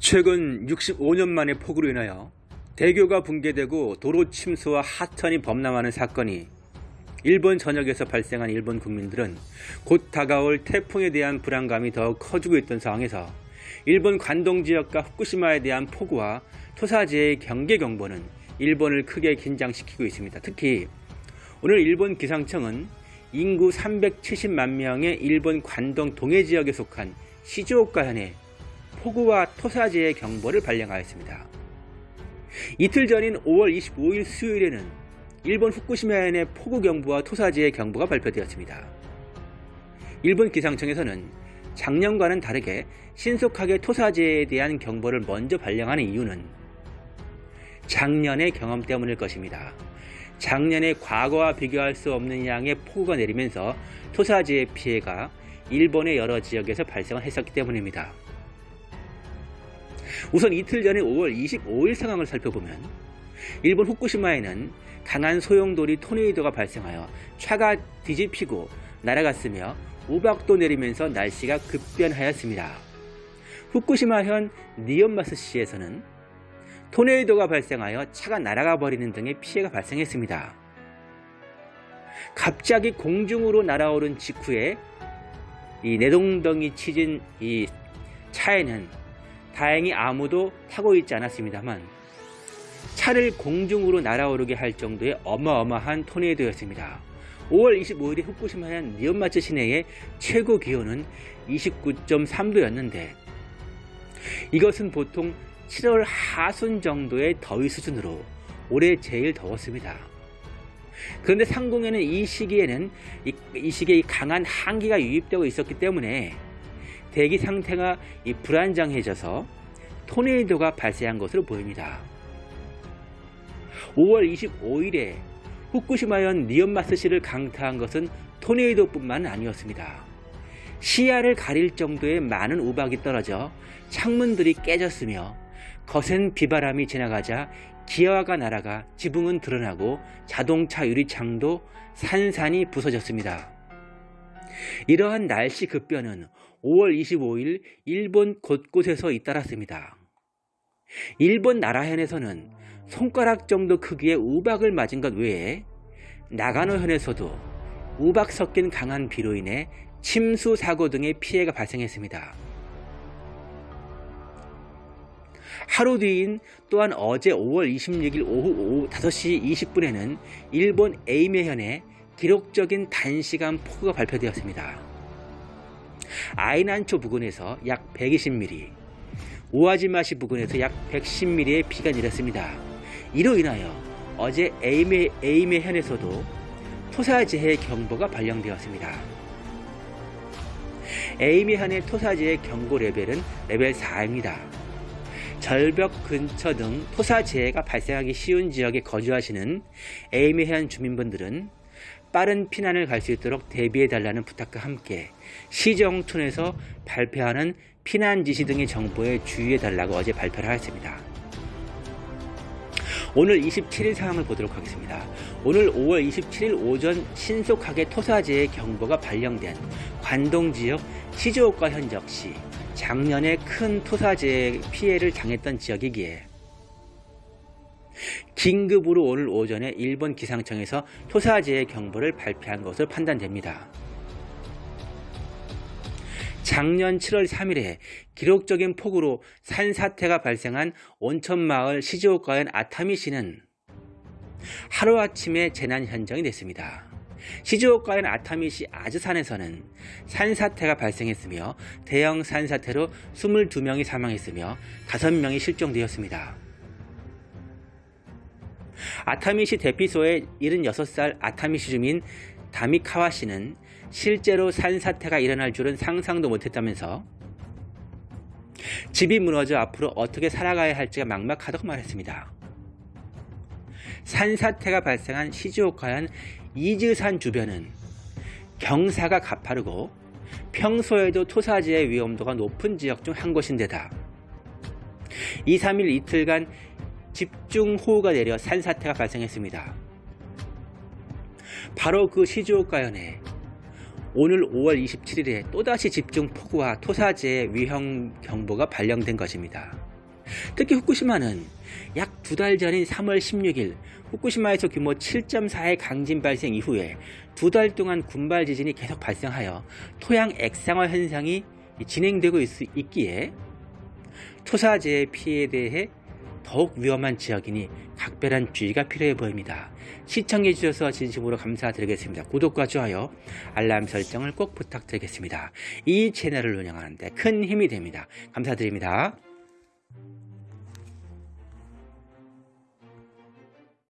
최근 65년 만의 폭우로 인하여 대교가 붕괴되고 도로 침수와 하천이 범람하는 사건이 일본 전역에서 발생한 일본 국민들은 곧 다가올 태풍에 대한 불안감이 더욱 커지고 있던 상황에서 일본 관동 지역과 후쿠시마에 대한 폭우와 토사지의 경계 경보는 일본을 크게 긴장시키고 있습니다. 특히 오늘 일본 기상청은 인구 370만 명의 일본 관동 동해 지역에 속한 시즈오카현에 폭우와 토사지의 경보를 발령하였습니다. 이틀 전인 5월 25일 수요일에는 일본 후쿠시마현의 폭우경보와 토사지의 경보가 발표되었습니다. 일본 기상청에서는 작년과는 다르게 신속하게 토사지에 대한 경보를 먼저 발령하는 이유는 작년의 경험 때문일 것입니다. 작년에 과거와 비교할 수 없는 양의 폭우가 내리면서 토사지의 피해가 일본의 여러 지역에서 발생을 했었기 때문입니다. 우선 이틀 전에 5월 25일 상황을 살펴보면 일본 후쿠시마에는 강한 소용돌이 토네이도가 발생하여 차가 뒤집히고 날아갔으며 우박도 내리면서 날씨가 급변하였습니다. 후쿠시마현 니온마스시에서는 토네이도가 발생하여 차가 날아가 버리는 등의 피해가 발생했습니다. 갑자기 공중으로 날아오른 직후에 이 내동덩이 치진 이 차에는 다행히 아무도 타고 있지 않았습니다만 차를 공중으로 날아오르게 할 정도의 어마어마한 토네이도였습니다. 5월 25일에 후쿠시마현 니온마츠 시내의 최고 기온은 29.3도였는데 이것은 보통 7월 하순 정도의 더위 수준으로 올해 제일 더웠습니다. 그런데 상공에는 이 시기에는 이, 이 시기에 강한 한기가 유입되고 있었기 때문에 대기 상태가 불안정해져서 토네이도가 발생한 것으로 보입니다. 5월 25일에 후쿠시마현 니온마스시를 강타한 것은 토네이도뿐만 아니었습니다. 시야를 가릴 정도의 많은 우박이 떨어져 창문들이 깨졌으며 거센 비바람이 지나가자 기아가 날아가 지붕은 드러나고 자동차 유리창도 산산이 부서졌습니다. 이러한 날씨 급변은 5월 25일 일본 곳곳에서 잇따랐습니다. 일본 나라현에서는 손가락 정도 크기의 우박을 맞은 것 외에 나가노현에서도 우박 섞인 강한 비로 인해 침수 사고 등의 피해가 발생했습니다. 하루 뒤인 또한 어제 5월 26일 오후, 오후 5시 20분에는 일본 에이메현에 기록적인 단시간 폭우가 발표되었습니다. 아이난초 부근에서 약 120mm, 우아지마시 부근에서 약 110mm의 비가 내렸습니다. 이로 인하여 어제 에이메, 에이메 현에서도 토사재해 경보가 발령되었습니다. 에이메 현의 토사재해 경고 레벨은 레벨 4입니다. 절벽 근처 등 토사재해가 발생하기 쉬운 지역에 거주하시는 에이메현 주민분들은 빠른 피난을 갈 수 있도록 대비해 달라는 부탁과 함께 시정촌에서 발표하는 피난 지시 등의 정보에 주의해 달라고 어제 발표를 하였습니다. 오늘 27일 상황을 보도록 하겠습니다. 오늘 5월 27일 오전 신속하게 토사재해 경보가 발령된 관동 지역 시즈오카 현적시 작년에 큰 토사재해 피해를 당했던 지역이기에 긴급으로 오늘 오전에 일본 기상청에서 토사재해 경보를 발표한 것으로 판단됩니다. 작년 7월 3일에 기록적인 폭우로 산사태가 발생한 온천마을 시즈오카현 아타미시는 하루아침에 재난 현장이 됐습니다. 시즈오카현 아타미시 아즈산에서는 산사태가 발생했으며 대형 산사태로 22명이 사망했으며 5명이 실종되었습니다. 아타미시 대피소의 76살 아타미시 주민 다미카와 씨는 실제로 산사태가 일어날 줄은 상상도 못했다면서 집이 무너져 앞으로 어떻게 살아가야 할지가 막막하다고 말했습니다. 산사태가 발생한 시즈오카현 이즈산 주변은 경사가 가파르고 평소에도 토사지의 위험도가 높은 지역 중 한 곳인데다 2, 3일 이틀간 집중호우가 내려 산사태가 발생했습니다. 바로 그 시즈오카현에 오늘 5월 27일에 또다시 집중폭우와 토사재해 위험 경보가 발령된 것입니다. 특히 후쿠시마는 약 두 달 전인 3월 16일 후쿠시마에서 규모 7.4의 강진 발생 이후에 두 달 동안 군발 지진이 계속 발생하여 토양 액상화 현상이 진행되고 있, 있기에 토사재해 피해에 대해 더욱 위험한 지역이니 각별한 주의가 필요해 보입니다. 시청해 주셔서 진심으로 감사드리겠습니다. 구독과 좋아요, 알람 설정을 꼭 부탁드리겠습니다. 이 채널을 운영하는데 큰 힘이 됩니다. 감사드립니다.